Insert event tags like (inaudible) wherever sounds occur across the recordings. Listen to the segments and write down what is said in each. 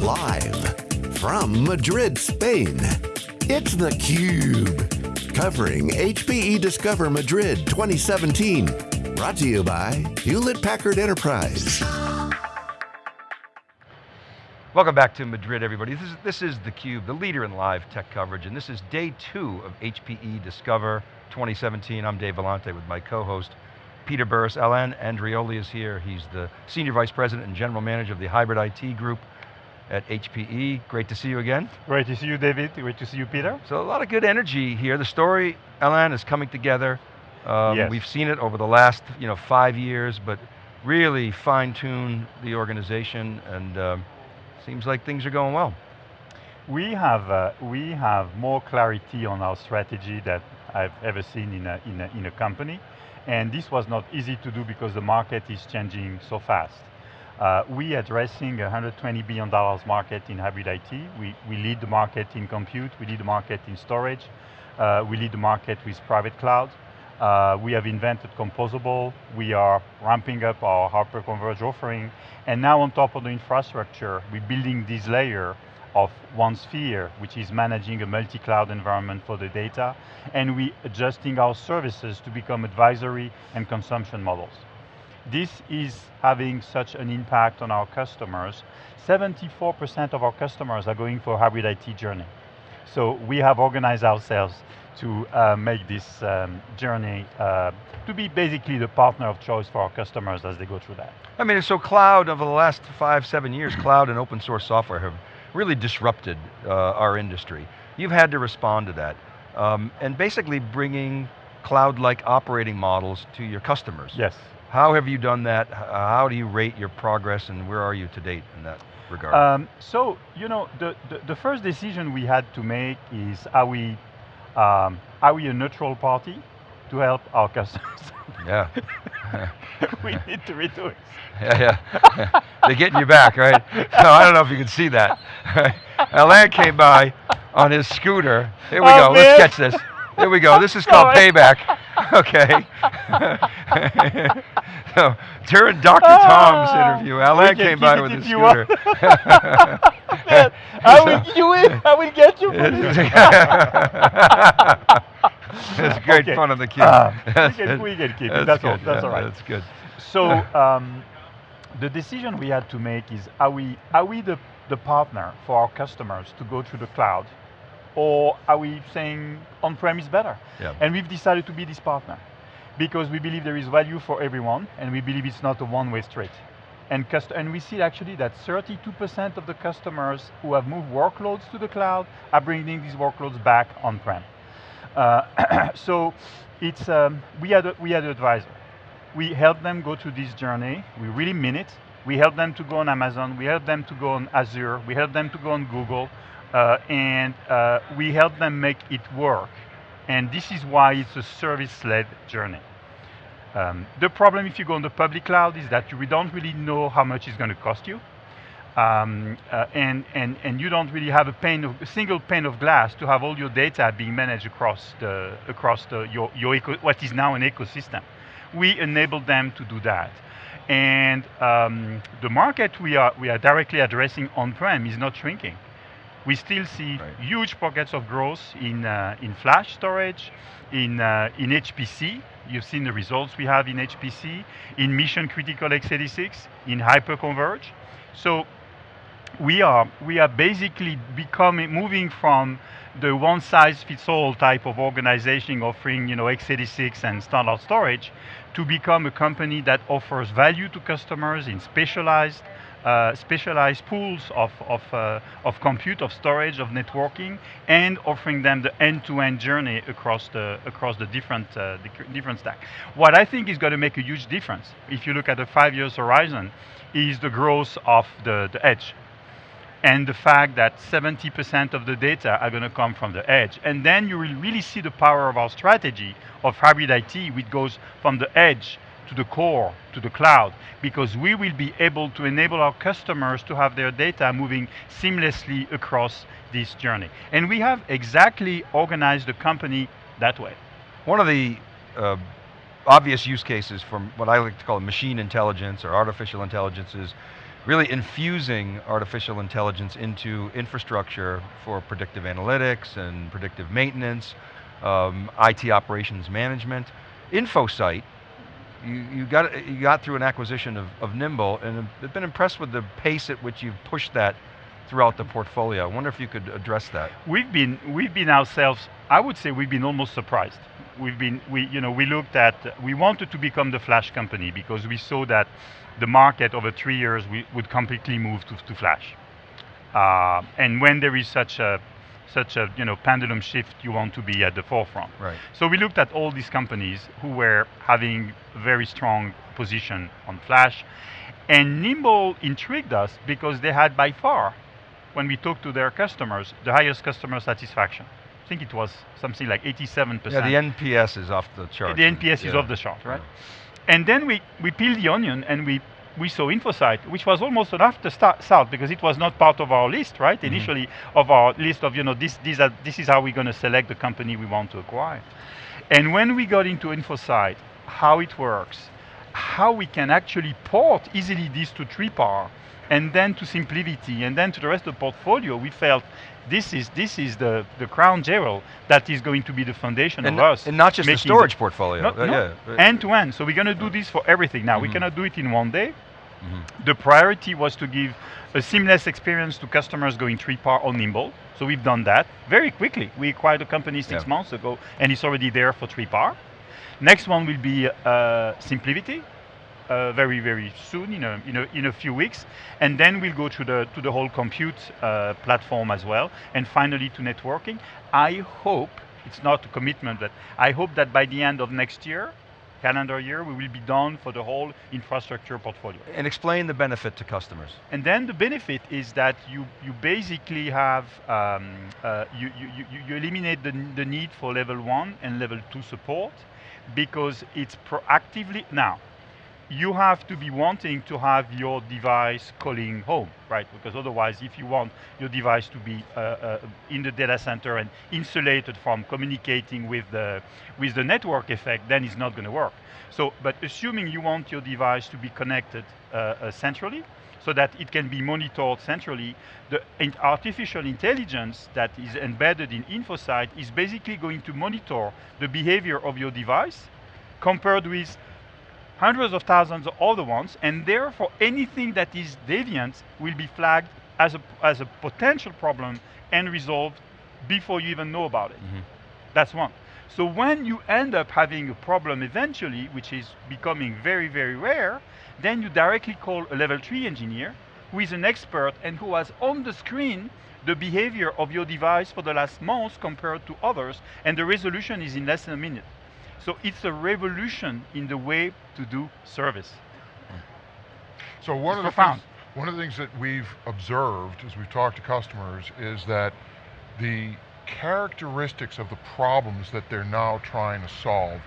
Live from Madrid, Spain, it's theCUBE. Covering HPE Discover Madrid 2017. Brought to you by Hewlett Packard Enterprise. Welcome back to Madrid, everybody. This is, this is theCUBE, the leader in live tech coverage, and this is day two of HPE Discover 2017. I'm Dave Vellante with my co-host, Peter Burris. Alain Andreoli is here. He's the Senior Vice President and General Manager of the Hybrid IT Group at HPE. Great to see you again. Great to see you, David. Great to see you, Peter. So a lot of good energy here. The story, Alain, is coming together. Um, yes. We've seen it over the last you know, five years, but really fine-tune the organization and um, seems like things are going well. We have, uh, we have more clarity on our strategy that I've ever seen in a, in a, in a company. And this was not easy to do because the market is changing so fast. Uh, we addressing a $120 billion market in hybrid IT. We, we lead the market in compute, we lead the market in storage, uh, we lead the market with private cloud. Uh, we have invented composable, we are ramping up our hyper-converged offering, and now on top of the infrastructure, we're building this layer of OneSphere, which is managing a multi-cloud environment for the data, and we adjusting our services to become advisory and consumption models. This is having such an impact on our customers. 74% of our customers are going for a hybrid IT journey. So we have organized ourselves to uh, make this um, journey uh, to be basically the partner of choice for our customers as they go through that. I mean, so cloud over the last five, seven years, cloud and open source software have really disrupted uh, our industry. You've had to respond to that. Um, and basically bringing cloud-like operating models to your customers. Yes. How have you done that? How do you rate your progress and where are you to date in that regard? Um, so, you know, the, the, the, first decision we had to make is are we, um, are we a neutral party to help our customers? Yeah. (laughs) we (laughs) need to redo it. Yeah, yeah. (laughs) They're getting you back, right? So I don't know if you can see that. Alain came by on his scooter. Here we oh, go, man. let's catch this. Here we go, this is called payback. Okay. (laughs) (laughs) so, during Dr. Tom's interview, Alain came by with his scooter. (laughs) man, I will get you in, I will get you it's great okay. fun on the cube. Uh, we, can, we can keep it, that's, all, that's yeah, all right. That's good. So, um, the decision we had to make is, are we, are we the, the partner for our customers to go through the cloud? Or are we saying on-prem is better? Yeah. And we've decided to be this partner because we believe there is value for everyone and we believe it's not a one-way street. And, and, we see actually that 32% of the customers who have moved workloads to the cloud are bringing these workloads back on-prem. Uh, (coughs) so it's, um, we, had a, we had an advisor. We help them go through this journey, we really mean it. We help them to go on Amazon, we help them to go on Azure, we help them to go on Google, and uh, we help them make it work. And this is why it's a service-led journey. Um, the problem if you go on the public cloud is that we don't really know how much it's going to cost you. Um, uh, and, and, and you don't really have a, pane of, a single pane of glass to have all your data being managed across, the, across the, your, your eco, what is now an ecosystem. We enable them to do that. And um, the market we are, we are directly addressing on-prem is not shrinking. We still see right. huge pockets of growth in, uh, in flash storage, in, uh, in HPC, you've seen the results we have in HPC, in mission critical x86, in hyperconverge. So we are, we are basically becoming, moving from the one size fits all type of organization offering you know, x86 and standard storage to become a company that offers value to customers in specialized uh, specialized pools of, of, uh, of compute, of storage, of networking, and offering them the end-to-end -end journey across the, across the different, uh, different stack. What I think is going to make a huge difference, if you look at a five years horizon, is the growth of the, the edge. And the fact that 70% of the data are going to come from the edge. And then you will really see the power of our strategy of hybrid IT, which goes from the edge to the core, to the cloud, because we will be able to enable our customers to have their data moving seamlessly across this journey. And we have exactly organized the company that way. One of the uh, obvious use cases from what I like to call machine intelligence or artificial intelligence is really infusing artificial intelligence into infrastructure for predictive analytics and predictive maintenance, um, IT operations management. InfoSight, you, you, got, you got through an acquisition of, of Nimble and I've been impressed with the pace at which you've pushed that throughout the portfolio. I wonder if you could address that. We've been, we've been ourselves, I would say we've been almost surprised. We've been, we, you know, we looked at, we wanted to become the flash company because we saw that the market over three years we, would completely move to, to flash. Uh, and when there is such a such a you know pendulum shift, you want to be at the forefront. Right. So we looked at all these companies who were having very strong position on flash, and Nimble intrigued us because they had by far when we talked to their customers, the highest customer satisfaction. I think it was something like 87%. Yeah, the NPS is off the chart. The NPS yeah. is off the chart, right? Yeah. And then we, we peeled the onion and we, we saw InfoSight, which was almost an afterthought because it was not part of our list, right? Mm -hmm. Initially of our list of, you know, this, these are, this is how we're going to select the company we want to acquire. And when we got into InfoSight, how it works, how we can actually port easily this to 3PAR, and then to SimpliVity, and then to the rest of the portfolio, we felt this is this is the, the crown jewel that is going to be the foundation and of us. And not just the storage the, portfolio. uh, no, yeah. End to end. So we're going to do this for everything. Now, mm -hmm. we mm-hmm. cannot do it in one day. Mm -hmm. The priority was to give a seamless experience to customers going 3PAR on Nimble. So we've done that very quickly. We acquired a company six yeah. months ago, and it's already there for 3PAR. Next one will be uh, SimpliVity uh, very, very soon, in a, in, a, in a few weeks. And then we'll go to the, to the whole compute uh, platform as well. And finally to networking. I hope, it's not a commitment, but I hope that by the end of next year, calendar year, we will be done for the whole infrastructure portfolio. And explain the benefit to customers. And then the benefit is that you, you basically have, um, uh, you, you, you eliminate the, the need for level one and level two support because it's proactively, now, you have to be wanting to have your device calling home, right? Because otherwise, if you want your device to be uh, uh, in the data center and insulated from communicating with the, with the network effect, then it's not going to work. So, but assuming you want your device to be connected uh, uh centrally, so that it can be monitored centrally, the artificial intelligence that is embedded in InfoSight is basically going to monitor the behavior of your device compared with hundreds of thousands of other ones, and therefore anything that is deviant will be flagged as a, as a potential problem and resolved before you even know about it. Mm -hmm. That's one. So when you end up having a problem eventually, which is becoming very, very rare, then you directly call a level three engineer who is an expert and who has on the screen the behavior of your device for the last month compared to others, and the resolution is in less than a minute. So it's a revolution in the way to do service. So one it's of profound. the things, one of the things that we've observed as we've talked to customers is that the characteristics of the problems that they're now trying to solve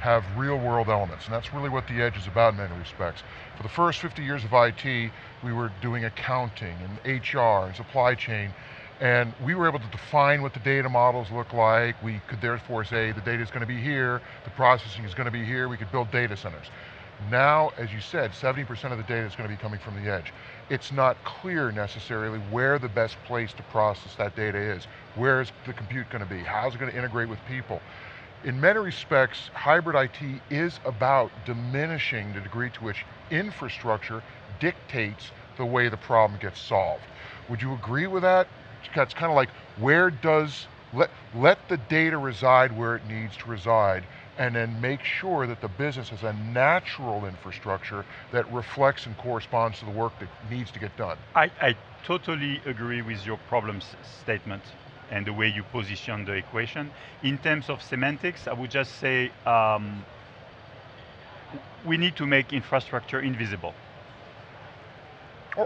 have real world elements, and that's really what the edge is about in many respects. For the first 50 years of IT, we were doing accounting and HR and supply chain, and we were able to define what the data models look like. We could therefore say the data is going to be here, the processing is going to be here, we could build data centers. Now, as you said, 70% of the data is going to be coming from the edge. It's not clear necessarily where the best place to process that data is. Where is the compute going to be? How's it going to integrate with people? In many respects, hybrid IT is about diminishing the degree to which infrastructure dictates the way the problem gets solved. Would you agree with that? It's kind of like where does, let, let the data reside where it needs to reside and then make sure that the business has a natural infrastructure that reflects and corresponds to the work that needs to get done. I, I totally agree with your problem statement and the way you position the equation. In terms of semantics, I would just say um, we need to make infrastructure invisible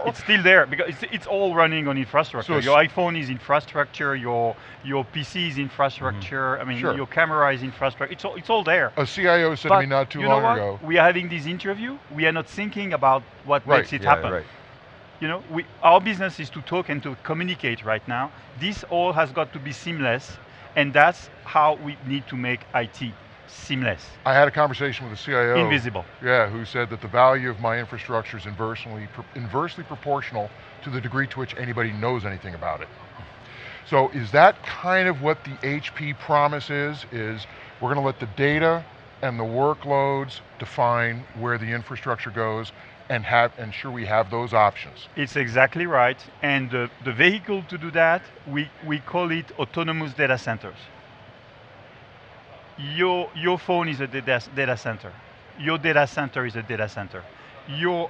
it's still there because it's, it's all running on infrastructure. So your iPhone is infrastructure, your your PC is infrastructure, mm -hmm. I mean sure. your camera is infrastructure, it's all, it's all there. A CIO said but to me not too you long know what? ago. We are having this interview, we are not thinking about what right. makes it yeah, happen. Right. You know, we, our business is to talk and to communicate right now. This all has got to be seamless and that's how we need to make IT. Seamless. I had a conversation with a CIO. Invisible. Yeah, who said that the value of my infrastructure is inversely, inversely proportional to the degree to which anybody knows anything about it. So is that kind of what the HP promise is, is we're going to let the data and the workloads define where the infrastructure goes and have ensure we have those options. It's exactly right. And the, the vehicle to do that, we, we call it autonomous data centers. Your, your phone is a data, data center. Your data center is a data center. Your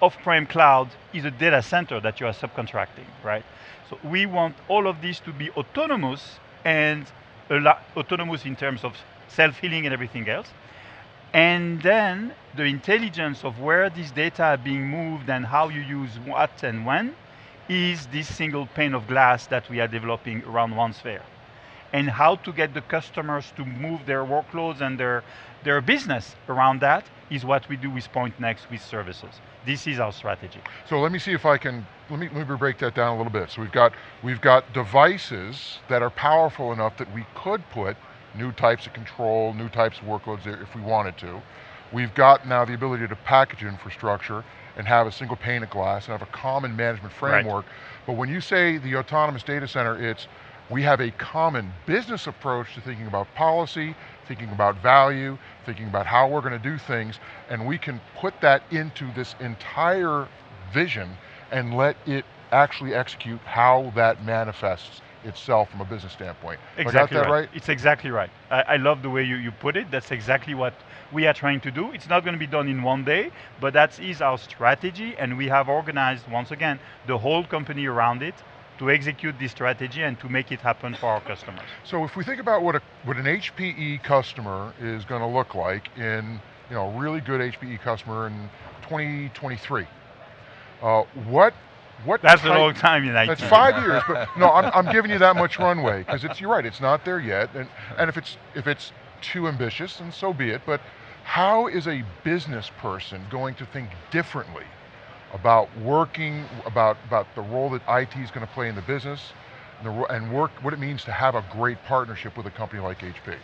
off-prem cloud is a data center that you are subcontracting, right? So we want all of these to be autonomous and autonomous in terms of self-healing and everything else. And then the intelligence of where these data are being moved and how you use what and when is this single pane of glass that we are developing around OneSphere. And how to get the customers to move their workloads and their, their business around that is what we do with Pointnext with services. This is our strategy. So let me see if I can, let me, let me break that down a little bit. So we've got, we've got devices that are powerful enough that we could put new types of control, new types of workloads there if we wanted to. We've got now the ability to package infrastructure and have a single pane of glass and have a common management framework. Right. But when you say the autonomous data center, it's we have a common business approach to thinking about policy, thinking about value, thinking about how we're going to do things, and we can put that into this entire vision and let it actually execute how that manifests itself from a business standpoint. Exactly right. right. It's exactly right. I, I, love the way you, you put it. That's exactly what we are trying to do. It's not going to be done in one day, but that is our strategy and we have organized, once again, the whole company around it to execute this strategy and to make it happen for our customers. So if we think about what, a, what an HPE customer is going to look like in, you know, a really good HPE customer in 2023, uh, what what That's type, a long time in IT. That's five years, but no, I'm, I'm giving you that much runway because it's you're right. It's not there yet, and and if it's if it's too ambitious, then so be it. But how is a business person going to think differently about working about about the role that IT is going to play in the business, and, the, and work what it means to have a great partnership with a company like HP?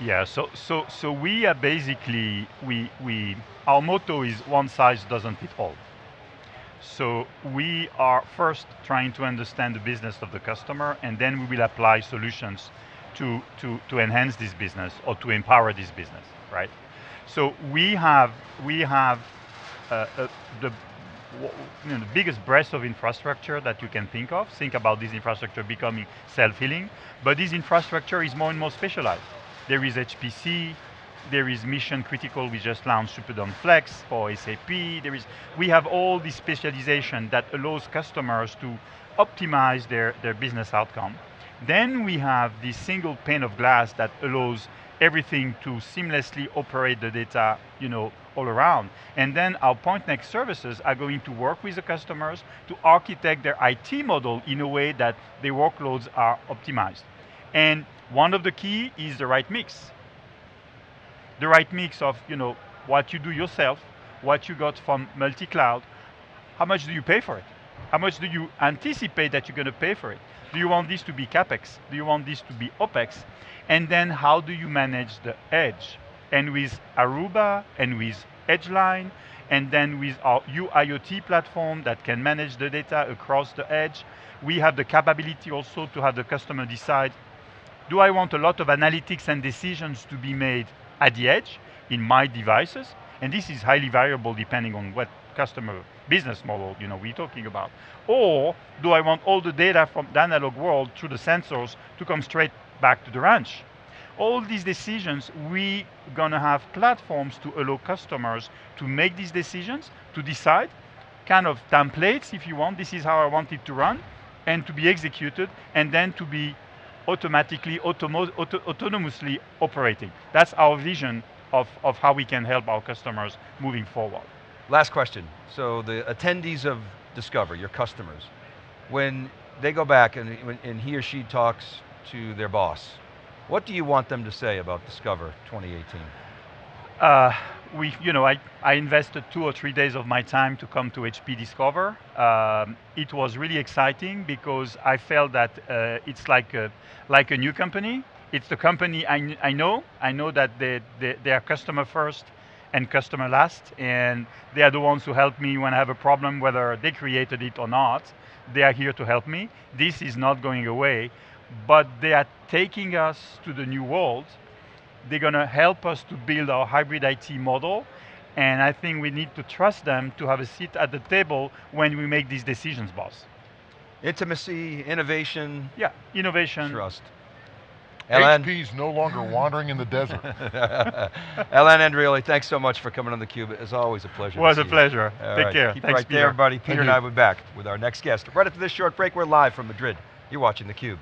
Yeah, so so so we are basically we we our motto is one size doesn't fit all. So we are first trying to understand the business of the customer and then we will apply solutions to, to, to enhance this business or to empower this business, right? So we have, we have uh, uh, the, you know, the biggest breadth of infrastructure that you can think of. Think about this infrastructure becoming self-healing, but this infrastructure is more and more specialized. There is HPC, there is mission critical, we just launched Superdome Flex for SAP. There is, we have all this specialization that allows customers to optimize their, their business outcome. Then we have this single pane of glass that allows everything to seamlessly operate the data you know, all around. And then our Pointnext services are going to work with the customers to architect their IT model in a way that their workloads are optimized. And one of the key is the right mix the right mix of you know what you do yourself, what you got from multi-cloud, how much do you pay for it? How much do you anticipate that you're going to pay for it? Do you want this to be CapEx? Do you want this to be OpEx? And then how do you manage the edge? And with Aruba and with Edgeline, and then with our UIoT platform that can manage the data across the edge, we have the capability also to have the customer decide, do I want a lot of analytics and decisions to be made at the edge in my devices, and this is highly variable depending on what customer business model you know, we're talking about. Or do I want all the data from the analog world through the sensors to come straight back to the ranch? All these decisions, we gonna have platforms to allow customers to make these decisions, to decide, kind of templates if you want, this is how I want it to run, and to be executed, and then to be automatically, auto autonomously operating. That's our vision of, of how we can help our customers moving forward. Last question. So the attendees of Discover, your customers, when they go back and, and he or she talks to their boss, what do you want them to say about Discover 2018? Uh, we, you know, I, I invested two or three days of my time to come to HP Discover. Um, it was really exciting because I felt that uh, it's like a, like a new company. it's the company I, I know. I know that they, they, they are customer first and customer last, and they are the ones who help me when I have a problem, whether they created it or not. They are here to help me. This is not going away, but they are taking us to the new world. They're going to help us to build our hybrid IT model, and I think we need to trust them to have a seat at the table when we make these decisions, boss. Intimacy, innovation. Yeah, innovation. Trust. Alain. HP's no longer wandering in the desert. (laughs) Alain Andreoli, thanks so much for coming on theCUBE. It's always a pleasure. It was a pleasure. Take right. care. Keep Thanks, right Peter. there, everybody. Peter Thank and you. I will be back with our next guest. Right after this short break, we're live from Madrid. You're watching theCUBE.